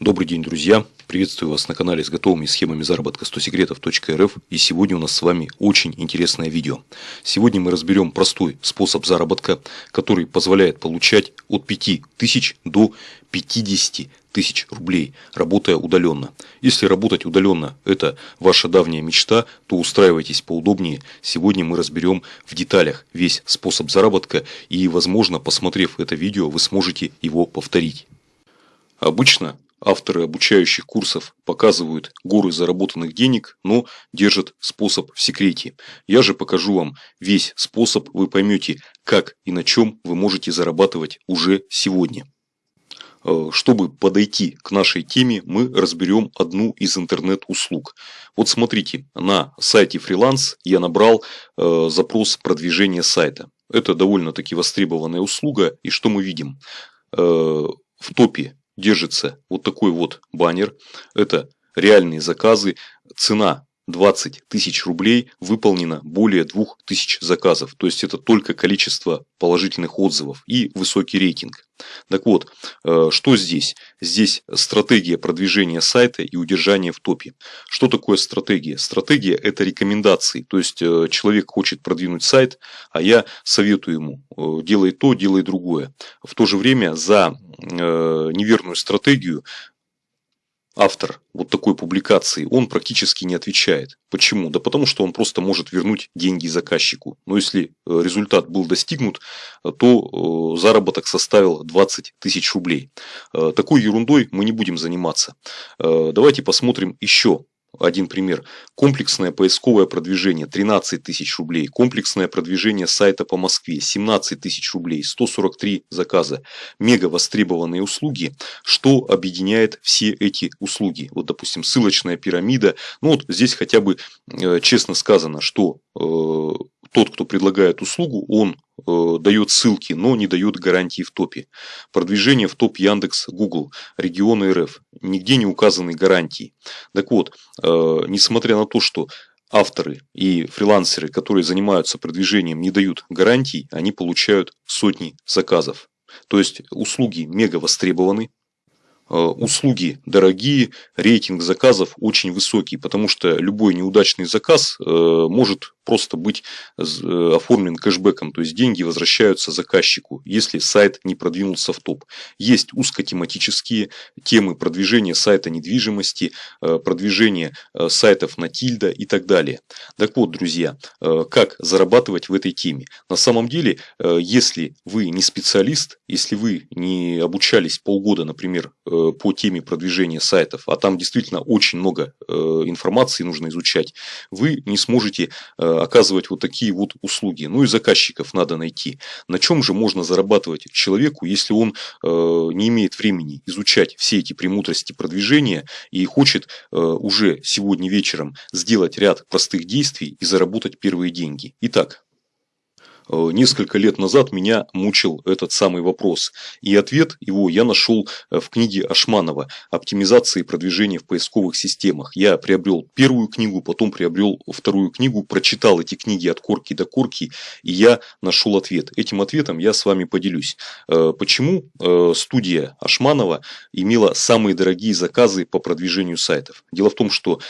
Добрый день, друзья! Приветствую вас на канале с готовыми схемами заработка 100 секретов.рф и сегодня у нас с вами очень интересное видео. Сегодня мы разберем простой способ заработка, который позволяет получать от 5000 до 50 тысяч рублей, работая удаленно. Если работать удаленно это ваша давняя мечта, то устраивайтесь поудобнее. Сегодня мы разберем в деталях весь способ заработка и возможно посмотрев это видео вы сможете его повторить. Обычно Авторы обучающих курсов показывают горы заработанных денег, но держат способ в секрете. Я же покажу вам весь способ, вы поймете, как и на чем вы можете зарабатывать уже сегодня. Э, чтобы подойти к нашей теме, мы разберем одну из интернет-услуг. Вот смотрите, на сайте фриланс я набрал э, запрос продвижения сайта. Это довольно-таки востребованная услуга. И что мы видим? Э, в топе держится вот такой вот баннер. Это реальные заказы. Цена 20 тысяч рублей выполнено более 2000 заказов. То есть это только количество положительных отзывов и высокий рейтинг. Так вот, э, что здесь? Здесь стратегия продвижения сайта и удержания в топе. Что такое стратегия? Стратегия это рекомендации. То есть э, человек хочет продвинуть сайт, а я советую ему э, делай то, делай другое. В то же время за неверную стратегию автор вот такой публикации, он практически не отвечает. Почему? Да потому что он просто может вернуть деньги заказчику. Но если э, результат был достигнут, э, то э, заработок составил 20 тысяч рублей. Такой ерундой мы не будем заниматься. Давайте посмотрим еще один пример. Комплексное поисковое продвижение 13 тысяч рублей. Комплексное продвижение сайта по Москве 17 тысяч рублей. 143 заказа. Мега востребованные услуги. Что объединяет все эти услуги? Вот, допустим, ссылочная пирамида. Ну вот здесь хотя бы э, честно сказано, что э, тот, кто предлагает услугу, он дает ссылки, но не дает гарантии в топе. Продвижение в топ Яндекс, Google, регионы РФ. Нигде не указаны гарантии. Так вот, э, несмотря на то, что авторы и фрилансеры, которые занимаются продвижением, не дают гарантий, они получают сотни заказов. То есть услуги мега востребованы, Э, услуги дорогие, рейтинг заказов очень высокий, потому что любой неудачный заказ э, может просто быть э, оформлен кэшбэком, то есть деньги возвращаются заказчику, если сайт не продвинулся в топ. Есть узкотематические темы продвижения сайта недвижимости, продвижения сайтов на тильда и так далее. Так вот, друзья, как зарабатывать в этой теме? На самом деле, если вы не специалист, если вы не обучались полгода, например, Э, по теме продвижения сайтов, а там действительно очень много э, информации нужно изучать, вы не сможете э, оказывать вот такие вот услуги. Ну и заказчиков надо найти. На чем же можно зарабатывать человеку, если он не имеет времени изучать все эти премудрости продвижения и хочет уже сегодня вечером сделать ряд простых действий и заработать первые деньги. Итак, Э, несколько лет назад меня мучил этот самый вопрос. И ответ его я нашел э, в книге Ашманова «Оптимизация и продвижение в поисковых системах». Я приобрел первую книгу, потом приобрел вторую книгу, прочитал эти книги от корки до корки, и я нашел ответ. Этим ответом я с вами поделюсь. Э, почему студия Ашманова имела самые дорогие заказы по продвижению сайтов? Дело в том, что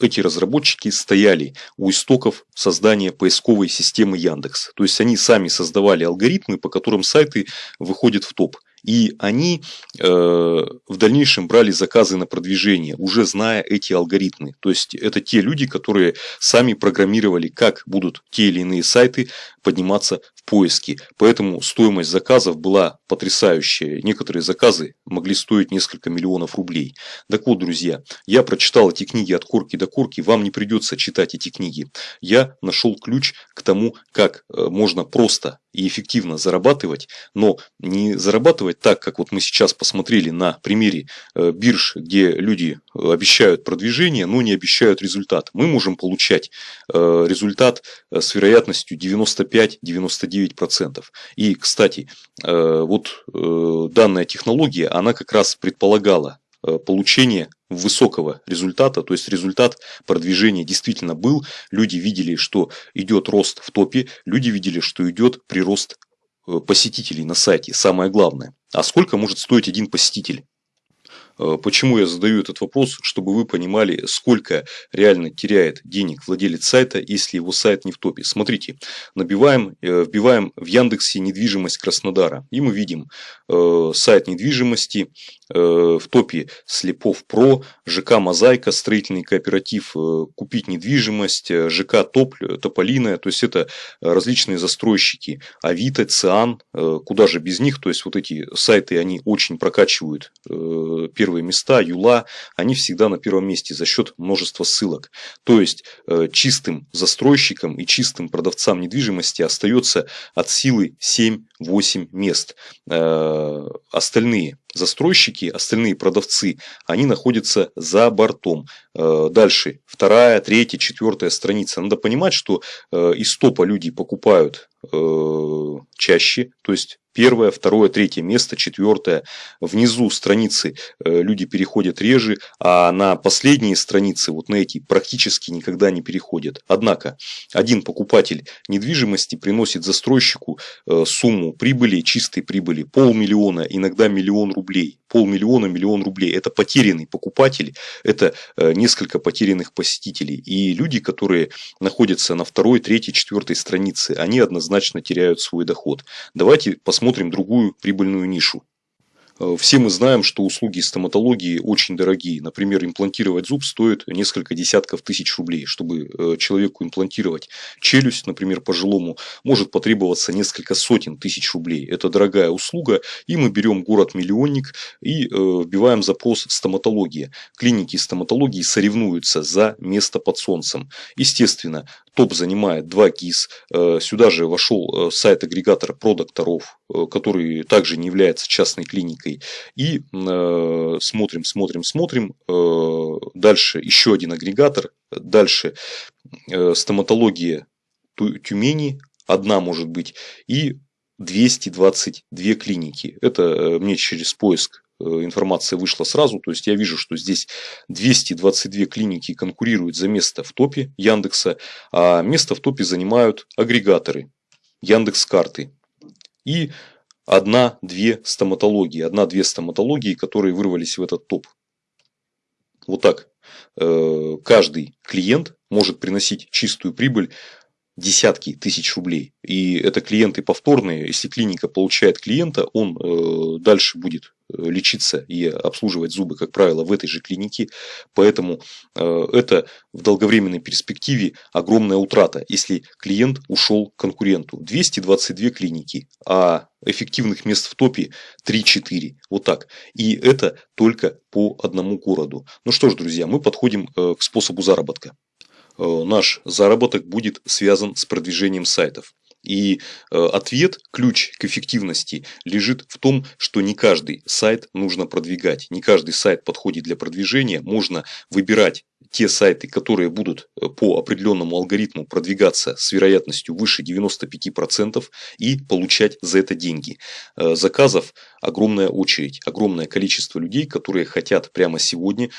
эти разработчики стояли у истоков создания поисковой системы Яндекс. То есть они сами создавали алгоритмы, по которым сайты выходят в топ. И они э, в дальнейшем брали заказы на продвижение, уже зная эти алгоритмы. То есть это те люди, которые сами программировали, как будут те или иные сайты подниматься в поиске. Поэтому стоимость заказов была потрясающая. Некоторые заказы могли стоить несколько миллионов рублей. Так вот, друзья, я прочитал эти книги от корки до корки. Вам не придется читать эти книги. Я нашел ключ к тому, как э, можно просто и эффективно зарабатывать, но не зарабатывать так, как вот мы сейчас посмотрели на примере э, бирж, где люди э, обещают продвижение, но не обещают результат. Мы можем получать результат с вероятностью 95-99%. И, кстати, вот данная технология, она как раз предполагала Э, получения высокого результата, то есть результат продвижения действительно был, люди видели, что идет рост в топе, люди видели, что идет прирост э, посетителей на сайте, самое главное. А сколько может стоить один посетитель? Э, почему я задаю этот вопрос? Чтобы вы понимали, сколько реально теряет денег владелец сайта, если его сайт не в топе. Смотрите, набиваем, э, вбиваем в Яндексе недвижимость Краснодара. И мы видим э, сайт недвижимости в топе Слепов Про, ЖК Мозаика, строительный кооператив Купить недвижимость, ЖК Топ, Тополиная. То есть это различные застройщики. Авито, Циан, куда же без них. То есть вот эти сайты, они очень прокачивают первые места, Юла, они всегда на первом месте за счет множества ссылок. То есть э, чистым застройщикам и чистым продавцам недвижимости остается от силы 7-8 мест. Э, остальные застройщики, остальные продавцы, они находятся за бортом. Э, дальше, вторая, третья, четвертая страница. Надо понимать, что из топа люди покупают чаще, то есть первое, второе, третье место, четвертое. Внизу страницы э, люди переходят реже, а на последние страницы, вот на эти, практически никогда не переходят. Однако, один покупатель недвижимости приносит застройщику э, прибыли, чистой прибыли, полмиллиона, иногда миллион рублей. Полмиллиона, миллион рублей. Это потерянный покупатель, это э, несколько потерянных посетителей. И люди, которые находятся на второй, третьей, четвертой странице, они однозначно теряют свой доход. Давайте посмотрим другую прибыльную нишу. Э, все мы знаем, что услуги стоматологии очень дорогие. Например, имплантировать зуб стоит несколько десятков тысяч рублей. Чтобы э, человеку имплантировать челюсть, например, пожилому, может потребоваться несколько сотен тысяч рублей. Это дорогая услуга. И мы берем город-миллионник и э, вбиваем запрос стоматология. Клиники стоматологии соревнуются за место под солнцем. Естественно, топ занимает 2 ГИС. Сюда же вошел сайт-агрегатор про докторов, который также не является частной клиникой. И э, смотрим, смотрим, смотрим. Э, дальше еще один агрегатор. Дальше э, стоматология Тюмени. Одна может быть. И 222 клиники. Это э, мне через поиск э, информация вышла сразу, то есть я вижу, что здесь 222 клиники конкурируют за место в топе Яндекса, а место в топе занимают агрегаторы Яндекс карты. И одна-две стоматологии, одна-две стоматологии, которые вырвались в этот топ. Вот так. Э, каждый клиент может приносить чистую прибыль десятки тысяч рублей. И это клиенты повторные. Если клиника получает клиента, он э, дальше будет лечиться и обслуживать зубы, как правило, в этой же клинике. Поэтому э, это в долговременной перспективе огромная утрата, если клиент ушел к конкуренту. 222 клиники, а эффективных мест в топе 3-4. Вот так. И это только по одному городу. Ну что ж, друзья, мы подходим э, к способу заработка э, наш заработок будет связан с продвижением сайтов. И э, ответ, ключ к эффективности лежит в том, что не каждый сайт нужно продвигать. Не каждый сайт подходит для продвижения. Можно выбирать те сайты, которые будут э, по определенному алгоритму продвигаться с вероятностью выше 95% и получать за это деньги. Э, заказов огромная очередь, огромное количество людей, которые хотят прямо сегодня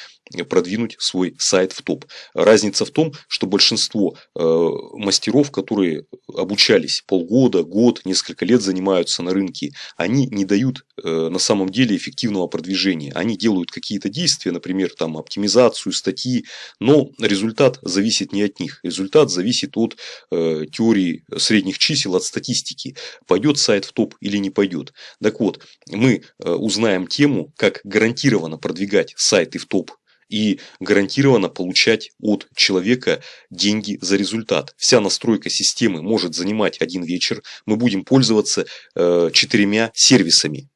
продвинуть свой сайт в топ. Разница в том, что большинство мастеров, которые обучались полгода, год, несколько лет занимаются на рынке, они не дают э, на самом деле эффективного продвижения. Они делают какие-то действия, например, там оптимизацию статьи, но результат зависит не от них. Результат зависит от э, теории средних чисел, от статистики. Пойдет сайт в топ или не пойдет. Так вот, мы э, узнаем тему, как гарантированно продвигать сайты в топ и гарантированно получать от человека деньги за результат. Вся настройка системы может занимать один вечер. Мы будем пользоваться э, четырьмя сервисами.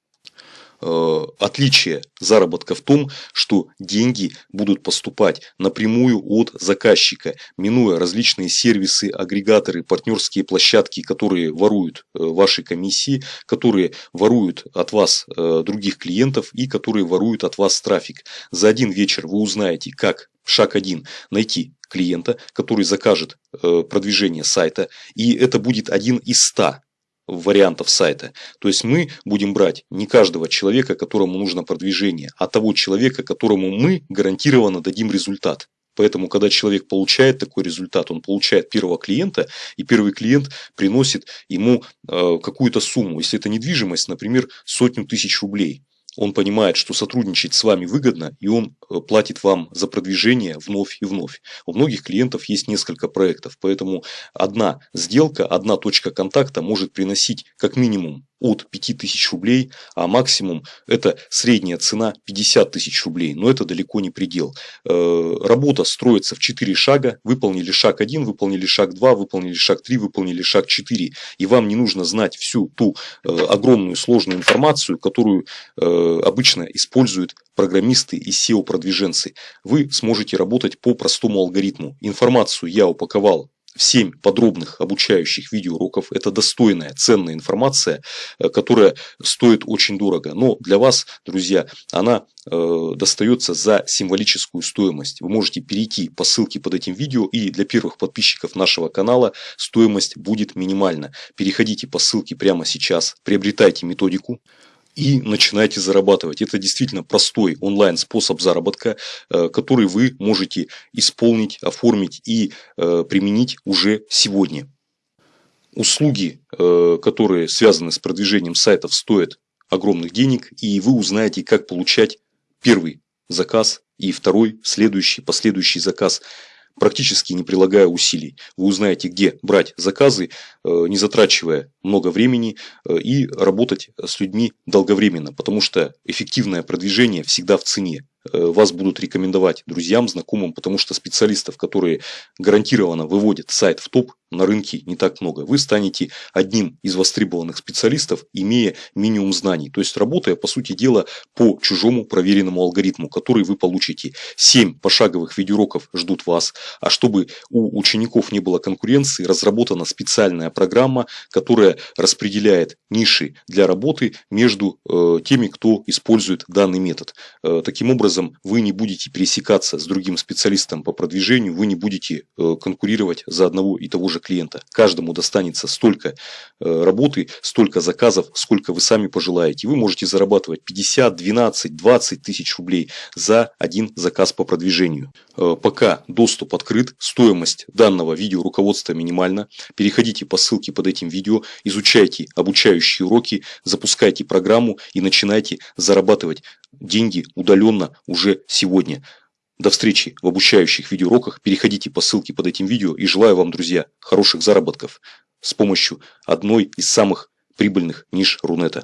Э, отличие заработка в том, что деньги будут поступать напрямую от заказчика, минуя различные сервисы, агрегаторы, партнерские площадки, которые воруют э, ваши комиссии, которые воруют от вас э, других клиентов и которые воруют от вас трафик. За один вечер вы узнаете, как Шаг один – найти клиента, который закажет продвижение сайта, и это будет один из ста вариантов сайта. То есть мы будем брать не каждого человека, которому нужно продвижение, а того человека, которому мы гарантированно дадим результат. Поэтому, когда человек получает такой результат, он получает первого клиента, и первый клиент приносит ему э, какую-то сумму. Если это недвижимость, например, сотню тысяч рублей. Он понимает, что сотрудничать с вами выгодно, и он э, платит вам за продвижение вновь и вновь. У многих клиентов есть несколько проектов, поэтому одна сделка, одна точка контакта может приносить как минимум от 5000 рублей, а максимум это средняя цена 50 тысяч рублей. Но это далеко не предел. Э, работа строится в 4 шага. Выполнили шаг 1, выполнили шаг 2, выполнили шаг 3, выполнили шаг 4. И вам не нужно знать всю ту э, огромную сложную информацию, которую обычно используют программисты и SEO-продвиженцы. Вы сможете работать по простому алгоритму. Информацию я упаковал в 7 подробных обучающих видеоуроков. Это достойная, ценная информация, э, которая стоит очень дорого. Но для вас, друзья, она э, достается за символическую стоимость. Вы можете перейти по ссылке под этим видео и для первых подписчиков нашего канала стоимость будет минимальна. Переходите по ссылке прямо сейчас, приобретайте методику и начинайте зарабатывать. Это действительно простой онлайн способ заработка, э, который вы можете исполнить, оформить и э, применить уже сегодня. Услуги, э, которые связаны с продвижением сайтов, стоят огромных денег, и вы узнаете, как получать первый заказ и второй, следующий, последующий заказ практически не прилагая усилий. Вы узнаете, где брать заказы, не затрачивая много времени э, и работать с людьми долговременно, потому что эффективное продвижение всегда в цене. Э, вас будут рекомендовать друзьям, знакомым, потому что специалистов, которые гарантированно выводят сайт в топ, на рынке не так много. Вы станете одним из востребованных специалистов, имея минимум знаний. То есть работая, по сути дела, по чужому проверенному алгоритму, который вы получите. 7 пошаговых видеоуроков ждут вас. А чтобы у учеников не было конкуренции, разработана специальная программа, которая распределяет ниши для работы между э, теми, кто использует данный метод. Э, таким образом, вы не будете пересекаться с другим специалистом по продвижению, вы не будете э, конкурировать за одного и того же клиента. Каждому достанется столько работы, столько заказов, сколько вы сами пожелаете. Вы можете зарабатывать 50, 12, 20 тысяч рублей за один заказ по продвижению. Пока доступ открыт, стоимость данного видео руководства минимальна. Переходите по ссылке под этим видео, изучайте обучающие уроки, запускайте программу и начинайте зарабатывать деньги удаленно уже сегодня. До встречи в обучающих видеоуроках. Переходите по ссылке под этим видео и желаю вам, друзья, хороших заработков с помощью одной из самых прибыльных ниш Рунета.